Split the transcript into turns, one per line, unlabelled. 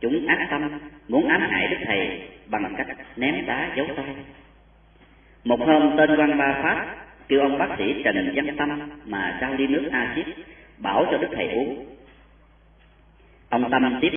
chúng ác tâm, muốn ám hại đức thầy bằng cách ném đá giấu tay. Một hôm, tên quan ba pháp kêu ông bác sĩ trần văn tâm mà trao ly nước axit bảo cho đức thầy uống. Ông tâm tiếp